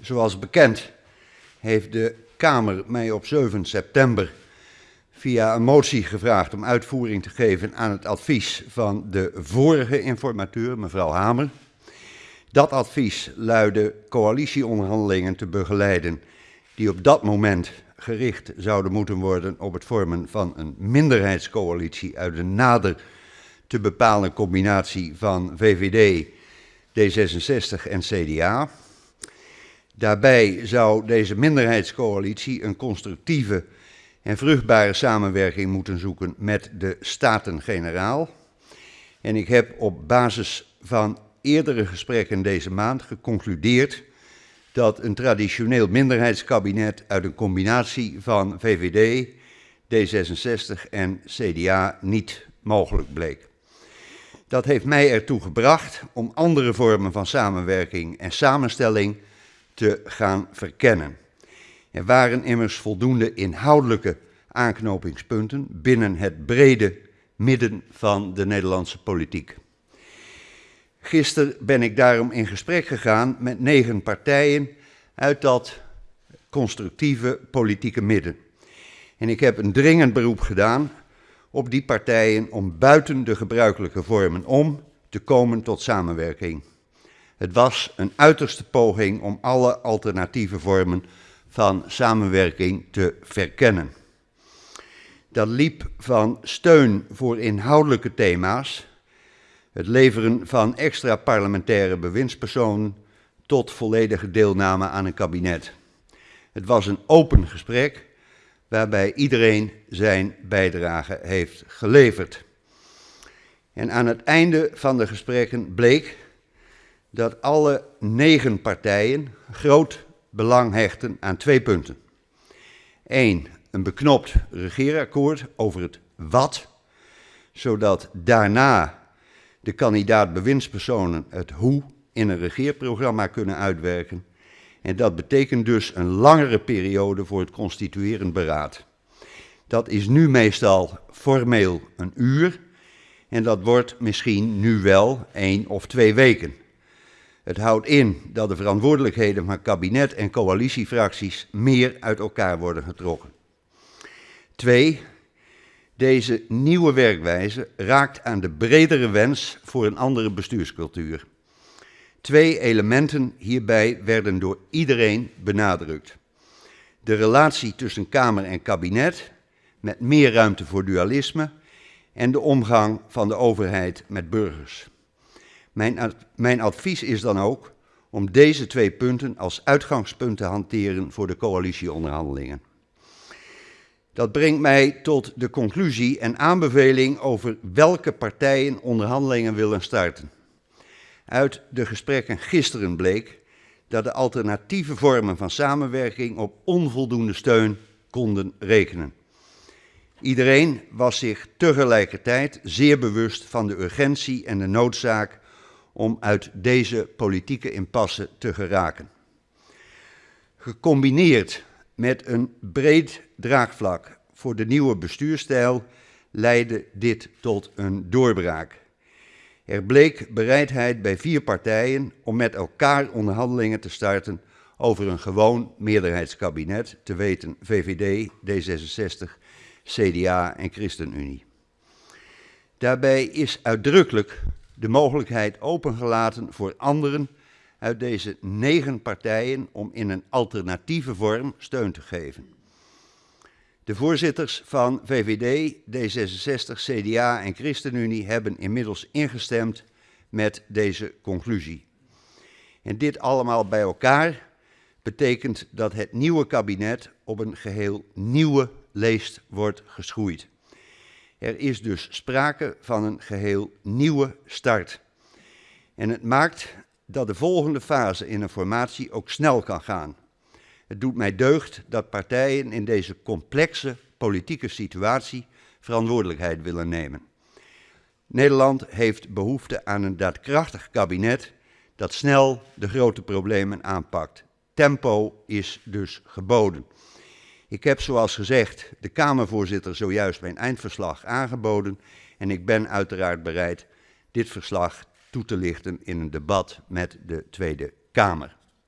Zoals bekend heeft de Kamer mij op 7 september via een motie gevraagd om uitvoering te geven aan het advies van de vorige informateur, mevrouw Hamer. Dat advies luidde coalitieonderhandelingen te begeleiden die op dat moment gericht zouden moeten worden op het vormen van een minderheidscoalitie uit een nader te bepalen combinatie van VVD, D66 en CDA. Daarbij zou deze minderheidscoalitie een constructieve en vruchtbare samenwerking moeten zoeken met de Staten-Generaal. En ik heb op basis van eerdere gesprekken deze maand geconcludeerd dat een traditioneel minderheidskabinet uit een combinatie van VVD, D66 en CDA niet mogelijk bleek. Dat heeft mij ertoe gebracht om andere vormen van samenwerking en samenstelling te gaan verkennen. Er waren immers voldoende inhoudelijke aanknopingspunten binnen het brede midden van de Nederlandse politiek. Gisteren ben ik daarom in gesprek gegaan met negen partijen uit dat constructieve politieke midden. En ik heb een dringend beroep gedaan op die partijen om buiten de gebruikelijke vormen om te komen tot samenwerking. Het was een uiterste poging om alle alternatieve vormen van samenwerking te verkennen. Dat liep van steun voor inhoudelijke thema's, het leveren van extra parlementaire bewindspersonen tot volledige deelname aan een kabinet. Het was een open gesprek waarbij iedereen zijn bijdrage heeft geleverd. En aan het einde van de gesprekken bleek dat alle negen partijen groot belang hechten aan twee punten. Eén, een beknopt regeerakkoord over het wat, zodat daarna de kandidaat bewindspersonen het hoe in een regeerprogramma kunnen uitwerken. En dat betekent dus een langere periode voor het constituerend beraad. Dat is nu meestal formeel een uur en dat wordt misschien nu wel één of twee weken. Het houdt in dat de verantwoordelijkheden van kabinet en coalitiefracties meer uit elkaar worden getrokken. Twee, deze nieuwe werkwijze raakt aan de bredere wens voor een andere bestuurscultuur. Twee elementen hierbij werden door iedereen benadrukt. De relatie tussen Kamer en kabinet, met meer ruimte voor dualisme, en de omgang van de overheid met burgers. Mijn, mijn advies is dan ook om deze twee punten als uitgangspunt te hanteren voor de coalitieonderhandelingen. Dat brengt mij tot de conclusie en aanbeveling over welke partijen onderhandelingen willen starten. Uit de gesprekken gisteren bleek dat de alternatieve vormen van samenwerking op onvoldoende steun konden rekenen. Iedereen was zich tegelijkertijd zeer bewust van de urgentie en de noodzaak om uit deze politieke impasse te geraken. Gecombineerd met een breed draagvlak voor de nieuwe bestuurstijl leidde dit tot een doorbraak. Er bleek bereidheid bij vier partijen om met elkaar onderhandelingen te starten over een gewoon meerderheidskabinet, te weten VVD, D66, CDA en ChristenUnie. Daarbij is uitdrukkelijk de mogelijkheid opengelaten voor anderen uit deze negen partijen om in een alternatieve vorm steun te geven. De voorzitters van VVD, D66, CDA en ChristenUnie hebben inmiddels ingestemd met deze conclusie. En dit allemaal bij elkaar betekent dat het nieuwe kabinet op een geheel nieuwe leest wordt geschoeid. Er is dus sprake van een geheel nieuwe start. En het maakt dat de volgende fase in een formatie ook snel kan gaan. Het doet mij deugd dat partijen in deze complexe politieke situatie verantwoordelijkheid willen nemen. Nederland heeft behoefte aan een daadkrachtig kabinet dat snel de grote problemen aanpakt. Tempo is dus geboden. Ik heb zoals gezegd de Kamervoorzitter zojuist mijn eindverslag aangeboden en ik ben uiteraard bereid dit verslag toe te lichten in een debat met de Tweede Kamer.